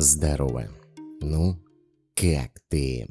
Здорово. Ну, как ты?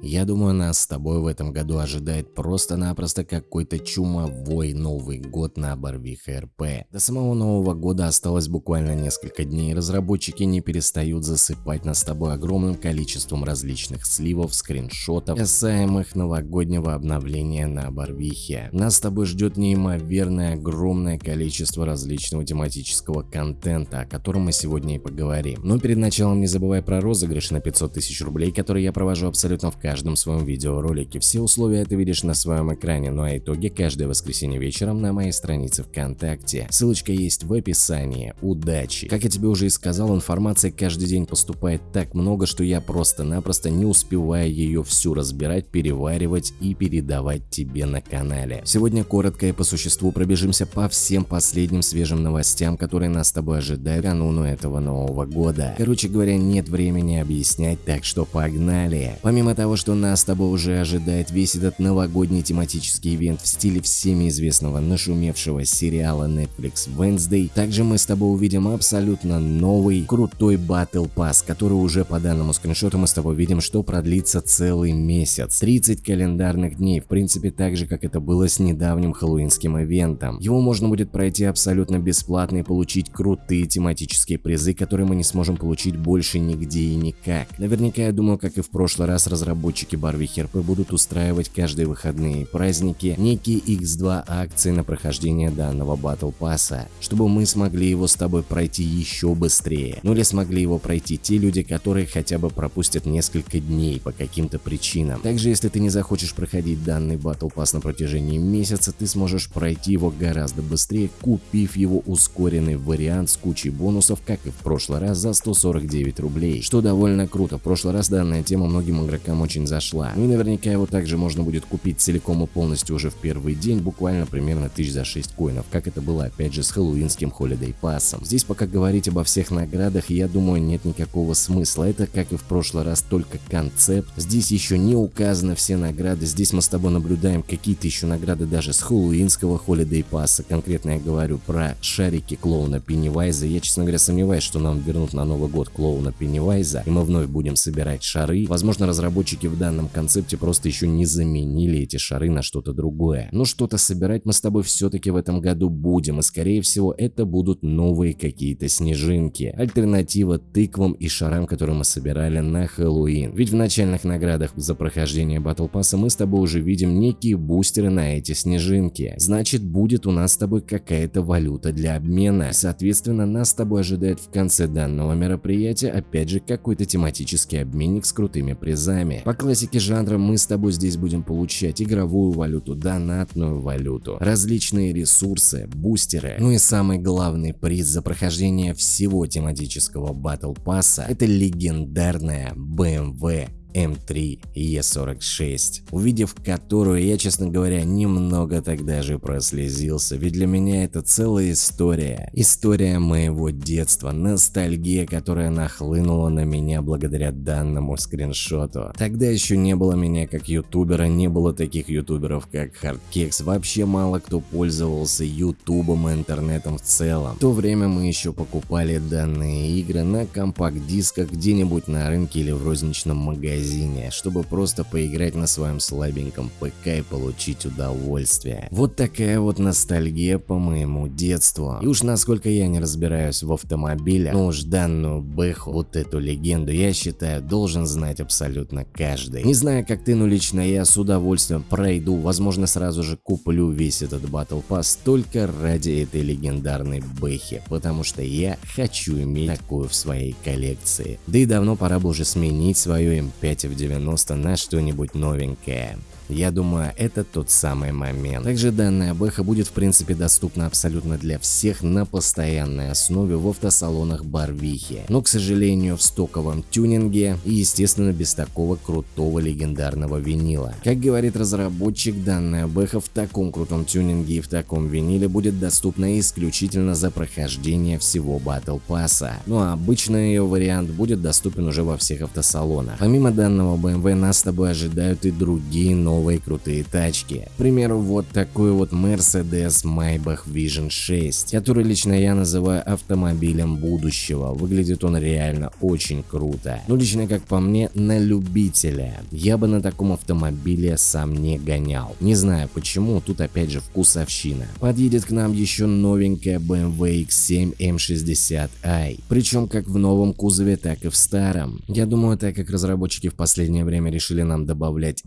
Я думаю, нас с тобой в этом году ожидает просто-напросто какой-то чумовой Новый год на Барвиха РП. До самого Нового года осталось буквально несколько дней, разработчики не перестают засыпать нас с тобой огромным количеством различных сливов, скриншотов, касаемых новогоднего обновления на Барвихе. Нас с тобой ждет неимоверное огромное количество различного тематического контента, о котором мы сегодня и поговорим. Но перед началом не забывай про розыгрыш на 500 тысяч рублей, который я провожу абсолютно в каждом своем видеоролике. Все условия ты видишь на своем экране, ну а итоги каждое воскресенье вечером на моей странице ВКонтакте. Ссылочка есть в описании. Удачи! Как я тебе уже и сказал, информации каждый день поступает так много, что я просто-напросто не успеваю ее всю разбирать, переваривать и передавать тебе на канале. Сегодня коротко и по существу пробежимся по всем последним свежим новостям, которые нас с тобой ожидают кануну этого нового года. Короче говоря, нет времени объяснять, так что погнали! Помимо того, что нас с тобой уже ожидает весь этот новогодний тематический ивент в стиле всеми известного нашумевшего сериала Netflix Wednesday, также мы с тобой увидим абсолютно новый крутой Battle Pass, который уже по данному скриншоту мы с тобой видим, что продлится целый месяц. 30 календарных дней, в принципе так же, как это было с недавним хэллоуинским ивентом. Его можно будет пройти абсолютно бесплатно и получить крутые тематические призы, которые мы не сможем получить больше нигде и никак. Наверняка я думаю, как и в прошлый раз разработчики разработчики Барвихи РП будут устраивать каждые выходные праздники некие X2 акции на прохождение данного батл пасса, чтобы мы смогли его с тобой пройти еще быстрее. Ну или смогли его пройти те люди, которые хотя бы пропустят несколько дней по каким-то причинам. Также если ты не захочешь проходить данный батл пасс на протяжении месяца, ты сможешь пройти его гораздо быстрее, купив его ускоренный вариант с кучей бонусов, как и в прошлый раз за 149 рублей, что довольно круто. В прошлый раз данная тема многим игрокам очень зашла. Ну и наверняка его также можно будет купить целиком и полностью уже в первый день, буквально примерно тысяч за 6 коинов, как это было опять же с хэллоуинским Holiday пассом. Здесь пока говорить обо всех наградах, я думаю, нет никакого смысла. Это, как и в прошлый раз, только концепт. Здесь еще не указаны все награды. Здесь мы с тобой наблюдаем какие-то еще награды даже с хэллоуинского Holiday пасса. Конкретно я говорю про шарики клоуна Пеннивайза. Я, честно говоря, сомневаюсь, что нам вернут на Новый год клоуна Пеннивайза, и мы вновь будем собирать шары. Возможно, разработчики в данном концепте просто еще не заменили эти шары на что-то другое. Но что-то собирать мы с тобой все-таки в этом году будем, и скорее всего это будут новые какие-то снежинки. Альтернатива тыквам и шарам, которые мы собирали на Хэллоуин. Ведь в начальных наградах за прохождение Battle Pass мы с тобой уже видим некие бустеры на эти снежинки. Значит будет у нас с тобой какая-то валюта для обмена. Соответственно нас с тобой ожидает в конце данного мероприятия опять же какой-то тематический обменник с крутыми призами. По классике жанра мы с тобой здесь будем получать игровую валюту, донатную валюту, различные ресурсы, бустеры, ну и самый главный приз за прохождение всего тематического батл пасса это легендарная BMW М3 Е46, увидев которую я, честно говоря, немного тогда же прослезился, ведь для меня это целая история. История моего детства, ностальгия, которая нахлынула на меня благодаря данному скриншоту. Тогда еще не было меня как ютубера, не было таких ютуберов как Hardkex, вообще мало кто пользовался ютубом и интернетом в целом. В то время мы еще покупали данные игры на компакт-дисках где-нибудь на рынке или в розничном магазине магазине, чтобы просто поиграть на своем слабеньком ПК и получить удовольствие. Вот такая вот ностальгия по моему детству. И уж насколько я не разбираюсь в автомобилях, но уж данную бэху, вот эту легенду, я считаю, должен знать абсолютно каждый. Не знаю как ты, но лично я с удовольствием пройду, возможно сразу же куплю весь этот Battle Pass только ради этой легендарной бэхи, потому что я хочу иметь такую в своей коллекции. Да и давно пора бы уже сменить свою М5 5 в 90 на что-нибудь новенькое. Я думаю, это тот самый момент. Также данная бэха будет в принципе доступна абсолютно для всех на постоянной основе в автосалонах Барвихи. Но, к сожалению, в стоковом тюнинге и, естественно, без такого крутого легендарного винила. Как говорит разработчик, данная бэха в таком крутом тюнинге и в таком виниле будет доступна исключительно за прохождение всего Battle Pass. Ну а обычный ее вариант будет доступен уже во всех автосалонах. Помимо данного BMW нас с тобой ожидают и другие новые новые крутые тачки. К примеру, вот такой вот Mercedes Maybach Vision 6, который лично я называю автомобилем будущего. Выглядит он реально очень круто. Но лично как по мне, на любителя. Я бы на таком автомобиле сам не гонял. Не знаю почему, тут опять же вкусовщина. Подъедет к нам еще новенькая BMW X7 M60i. Причем как в новом кузове, так и в старом. Я думаю, так как разработчики в последнее время решили нам добавлять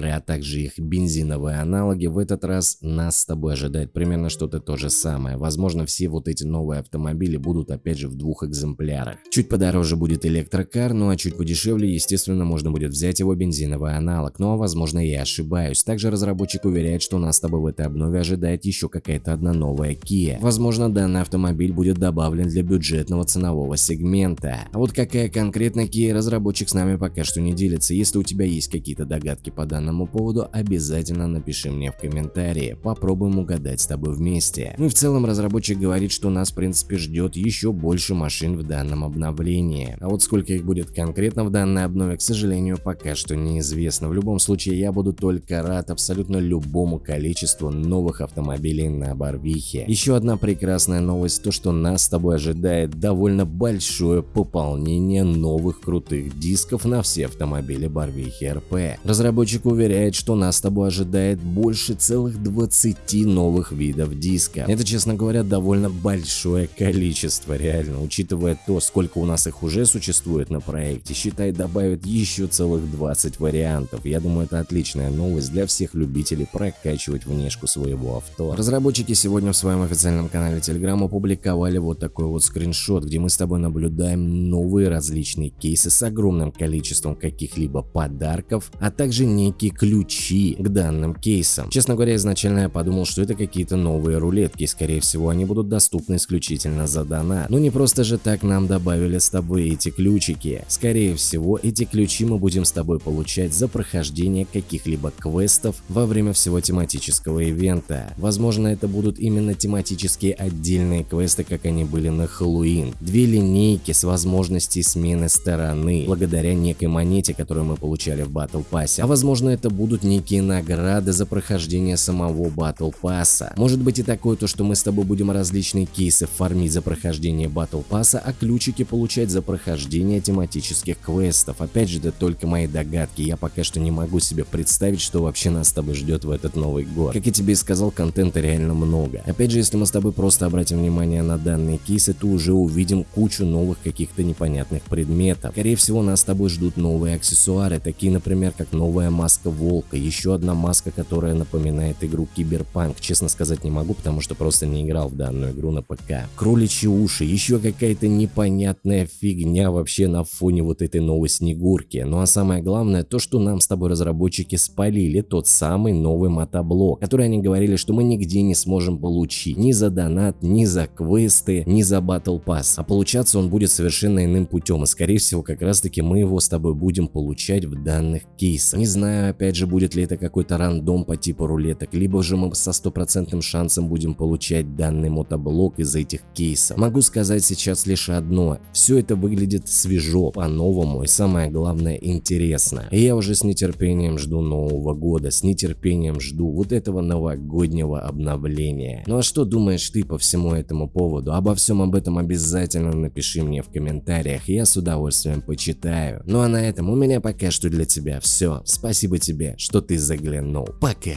электрокары, а также их бензиновые аналоги, в этот раз нас с тобой ожидает примерно что-то то же самое. Возможно, все вот эти новые автомобили будут опять же в двух экземплярах. Чуть подороже будет электрокар, ну а чуть подешевле, естественно, можно будет взять его бензиновый аналог. Но, возможно, я ошибаюсь. Также разработчик уверяет, что нас с тобой в этой обнове ожидает еще какая-то одна новая Kia. Возможно, данный автомобиль будет добавлен для бюджетного ценового сегмента. А вот какая конкретно Kia разработчик с нами пока что не делится. Если у тебя есть какие-то догадки по данному поводу, обязательно напиши мне в комментарии. Попробуем угадать с тобой вместе. Ну и в целом разработчик говорит, что нас в принципе ждет еще больше машин в данном обновлении. А вот сколько их будет конкретно в данной обнове, к сожалению, пока что неизвестно. В любом случае, я буду только рад абсолютно любому количеству новых автомобилей на Барвихе. Еще одна прекрасная новость, то что нас с тобой ожидает довольно большое пополнение новых крутых дисков на все автомобили Барвихи РП. Разработчик уверяет, что нас с тобой ожидает больше целых 20 новых видов диска. Это, честно говоря, довольно большое количество, реально, учитывая то, сколько у нас их уже существует на проекте, считай, добавят еще целых 20 вариантов. Я думаю, это отличная новость для всех любителей прокачивать внешку своего авто. Разработчики сегодня в своем официальном канале Telegram опубликовали вот такой вот скриншот, где мы с тобой наблюдаем новые различные кейсы с огромным количеством каких-либо подарков, а также некие ключи к данным кейсам. Честно говоря, изначально я подумал, что это какие-то новые рулетки, скорее всего они будут доступны исключительно за донат. Но не просто же так нам добавили с тобой эти ключики. Скорее всего, эти ключи мы будем с тобой получать за прохождение каких-либо квестов во время всего тематического ивента. Возможно, это будут именно тематические отдельные квесты, как они были на Хэллоуин. Две линейки с возможностью смены стороны, благодаря некой монете, которую мы получали в Battle Pass. А возможно, это будут некие награды за прохождение самого Battle Pass. Может быть и такое, то что мы с тобой будем различные кейсы фармить за прохождение Battle Pass, а ключики получать за прохождение тематических квестов. Опять же, это только мои догадки, я пока что не могу себе представить, что вообще нас с тобой ждет в этот Новый год. Как я тебе и сказал, контента реально много. Опять же, если мы с тобой просто обратим внимание на данные кейсы, то уже увидим кучу новых каких-то непонятных предметов. Скорее всего, нас с тобой ждут новые аксессуары, такие, например, как новая маска волка, еще одна маска, которая напоминает игру Киберпанк. Честно сказать не могу, потому что просто не играл в данную игру на ПК. Кроличьи уши, еще какая-то непонятная фигня вообще на фоне вот этой новой снегурки. Ну а самое главное, то, что нам с тобой разработчики спалили тот самый новый мотоблок, который они говорили, что мы нигде не сможем получить. Ни за донат, ни за квесты, ни за Battle Pass. А получаться он будет совершенно иным путем. И скорее всего, как раз таки мы его с тобой будем получать в данных кейсах. Не опять же, будет ли это какой-то рандом по типу рулеток, либо же мы со стопроцентным шансом будем получать данный мотоблок из этих кейсов. Могу сказать сейчас лишь одно. Все это выглядит свежо, по-новому и самое главное интересно. И я уже с нетерпением жду Нового года, с нетерпением жду вот этого новогоднего обновления. Ну а что думаешь ты по всему этому поводу? Обо всем об этом обязательно напиши мне в комментариях, я с удовольствием почитаю. Ну а на этом у меня пока что для тебя все. Спасибо тебе, что ты заглянул. Пока!